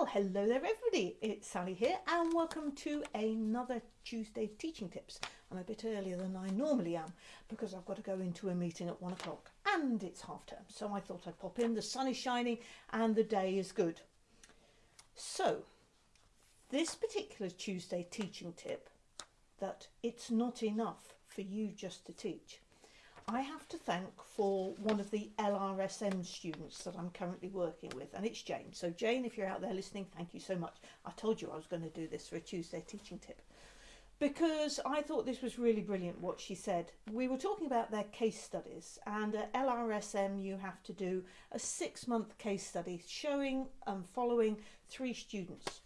Well, hello there everybody, it's Sally here and welcome to another Tuesday Teaching Tips. I'm a bit earlier than I normally am because I've got to go into a meeting at one o'clock and it's half term so I thought I'd pop in, the sun is shining and the day is good. So, this particular Tuesday teaching tip that it's not enough for you just to teach I have to thank for one of the LRSM students that I'm currently working with, and it's Jane. So, Jane, if you're out there listening, thank you so much. I told you I was going to do this for a Tuesday teaching tip because I thought this was really brilliant what she said. We were talking about their case studies, and at LRSM, you have to do a six month case study showing and following three students.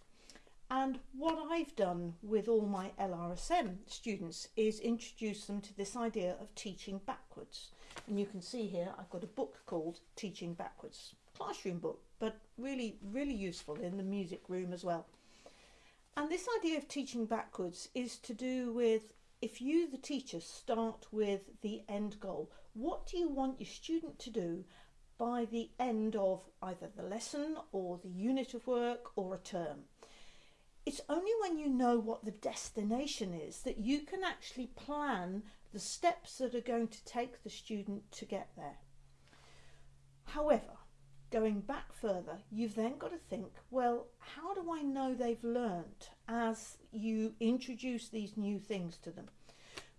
And what I've done with all my LRSM students is introduce them to this idea of teaching backwards. And you can see here I've got a book called Teaching Backwards, classroom book, but really, really useful in the music room as well. And this idea of teaching backwards is to do with if you, the teacher, start with the end goal, what do you want your student to do by the end of either the lesson or the unit of work or a term? It's only when you know what the destination is that you can actually plan the steps that are going to take the student to get there. However, going back further, you've then got to think, well, how do I know they've learnt as you introduce these new things to them?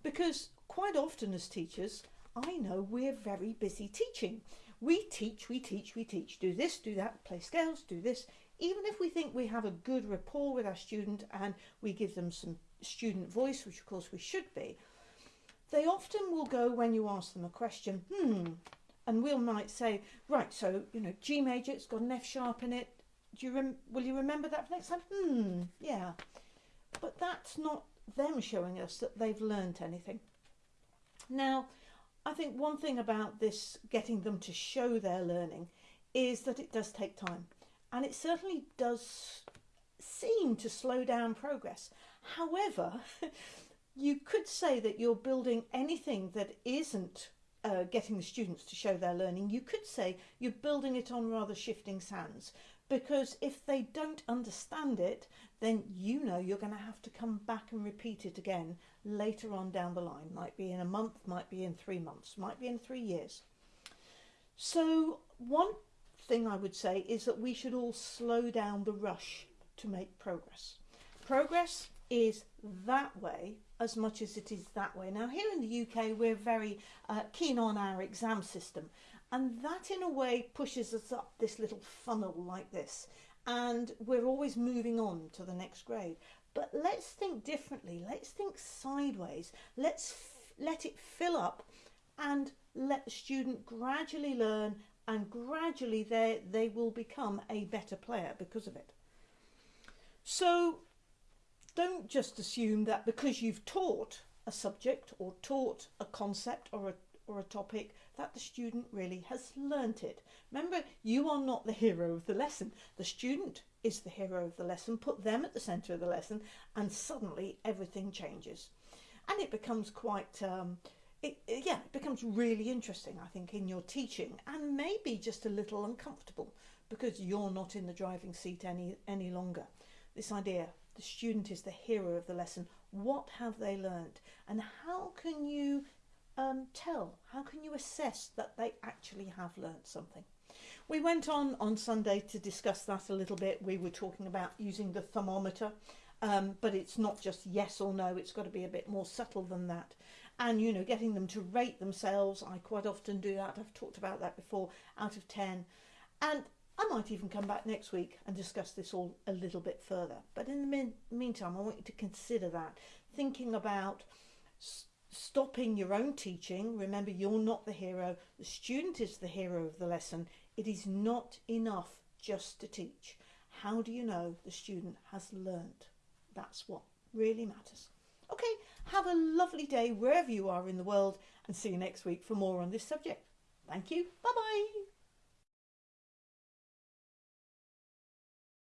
Because quite often as teachers, I know we're very busy teaching. We teach, we teach, we teach. Do this, do that, play scales, do this even if we think we have a good rapport with our student and we give them some student voice, which of course we should be, they often will go when you ask them a question, hmm, and we'll might say, right, so, you know, G major, it's got an F sharp in it. Do you will you remember that for next time? Hmm, yeah. But that's not them showing us that they've learnt anything. Now, I think one thing about this getting them to show their learning is that it does take time and it certainly does seem to slow down progress. However, you could say that you're building anything that isn't uh, getting the students to show their learning, you could say you're building it on rather shifting sands because if they don't understand it, then you know you're going to have to come back and repeat it again later on down the line. Might be in a month, might be in three months, might be in three years. So one thing I would say is that we should all slow down the rush to make progress. Progress is that way as much as it is that way. Now here in the UK we're very uh, keen on our exam system and that in a way pushes us up this little funnel like this and we're always moving on to the next grade. But let's think differently, let's think sideways, let's let it fill up and let the student gradually learn and gradually they, they will become a better player because of it. So don't just assume that because you've taught a subject or taught a concept or a, or a topic that the student really has learnt it. Remember, you are not the hero of the lesson. The student is the hero of the lesson. Put them at the centre of the lesson and suddenly everything changes. And it becomes quite um, it, yeah, it becomes really interesting, I think, in your teaching and maybe just a little uncomfortable because you're not in the driving seat any, any longer. This idea, the student is the hero of the lesson. What have they learned? And how can you um, tell, how can you assess that they actually have learned something? We went on on Sunday to discuss that a little bit. We were talking about using the thermometer, um, but it's not just yes or no, it's got to be a bit more subtle than that and you know getting them to rate themselves I quite often do that. I've talked about that before out of 10 and I might even come back next week and discuss this all a little bit further. But in the meantime I want you to consider that. Thinking about stopping your own teaching. Remember you're not the hero. The student is the hero of the lesson. It is not enough just to teach. How do you know the student has learnt? That's what really matters Okay, have a lovely day wherever you are in the world and see you next week for more on this subject. Thank you. Bye bye.